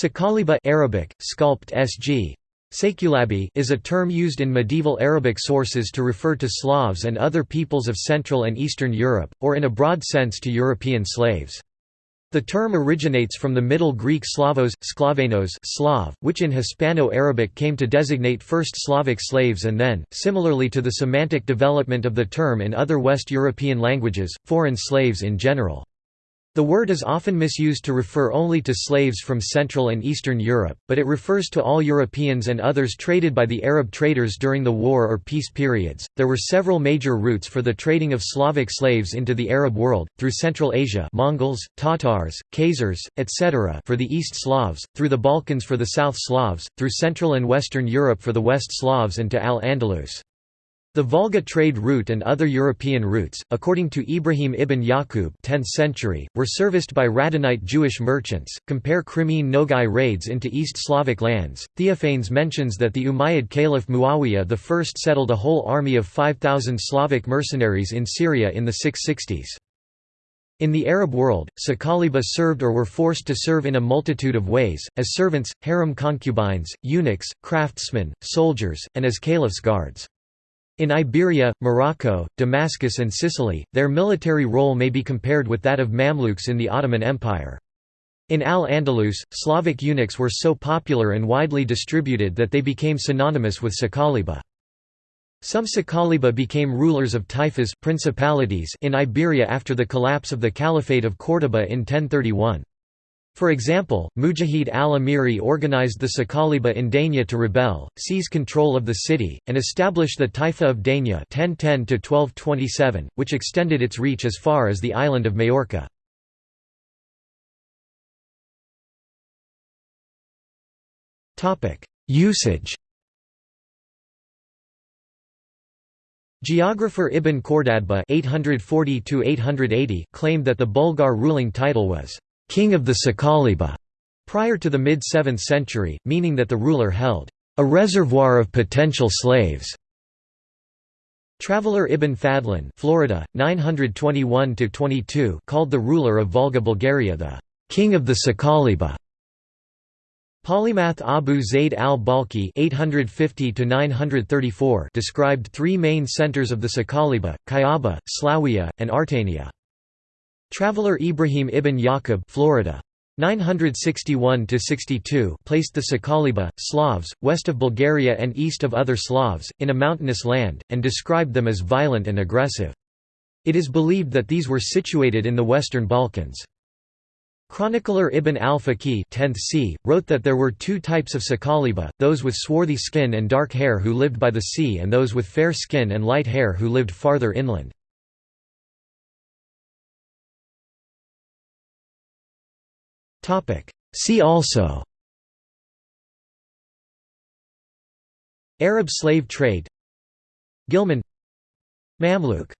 Sakaliba Arabic, sculpt sg. Sakulabi is a term used in medieval Arabic sources to refer to Slavs and other peoples of Central and Eastern Europe, or in a broad sense to European slaves. The term originates from the Middle Greek Slavos, Sklavenos Slav, which in Hispano-Arabic came to designate first Slavic slaves and then, similarly to the semantic development of the term in other West European languages, foreign slaves in general. The word is often misused to refer only to slaves from Central and Eastern Europe, but it refers to all Europeans and others traded by the Arab traders during the war or peace periods. There were several major routes for the trading of Slavic slaves into the Arab world, through Central Asia, Mongols, Tatars, Khazars, etc., for the East Slavs, through the Balkans for the South Slavs, through Central and Western Europe for the West Slavs and to Al-Andalus. The Volga trade route and other European routes, according to Ibrahim ibn Yaqub 10th century, were serviced by Radhanite Jewish merchants. Compare Crimean Nogai raids into East Slavic lands. Theophanes mentions that the Umayyad Caliph Muawiyah I settled a whole army of 5,000 Slavic mercenaries in Syria in the 660s. In the Arab world, Sakaliba served or were forced to serve in a multitude of ways, as servants, harem concubines, eunuchs, craftsmen, soldiers, and as caliph's guards. In Iberia, Morocco, Damascus and Sicily, their military role may be compared with that of Mamluks in the Ottoman Empire. In Al-Andalus, Slavic eunuchs were so popular and widely distributed that they became synonymous with Sakaliba. Some Sakaliba became rulers of taifas principalities in Iberia after the collapse of the Caliphate of Córdoba in 1031. For example, Mujahid al-Amiri organized the Sakaliba in Denia to rebel, seize control of the city, and establish the Taifa of Denia 1010 which extended its reach as far as the island of Majorca. Usage Geographer Ibn Khordadbeh (840–880) claimed that the Bulgar ruling title was king of the Sakaliba, prior to the mid-7th century, meaning that the ruler held a reservoir of potential slaves. Traveller Ibn Fadlan Florida, 921 called the ruler of Volga Bulgaria the king of the Sakaliba. Polymath Abu Zayd al-Balkhi described three main centers of the Sakaliba, Kayaba, Slawia, and Artania. Traveller Ibrahim ibn Yaqub Florida. 961–62 placed the Sakaliba, Slavs, west of Bulgaria and east of other Slavs, in a mountainous land, and described them as violent and aggressive. It is believed that these were situated in the Western Balkans. Chronicler Ibn al-Faqih wrote that there were two types of Sakaliba, those with swarthy skin and dark hair who lived by the sea and those with fair skin and light hair who lived farther inland. See also. Arab slave trade. Ghilman. Mamluk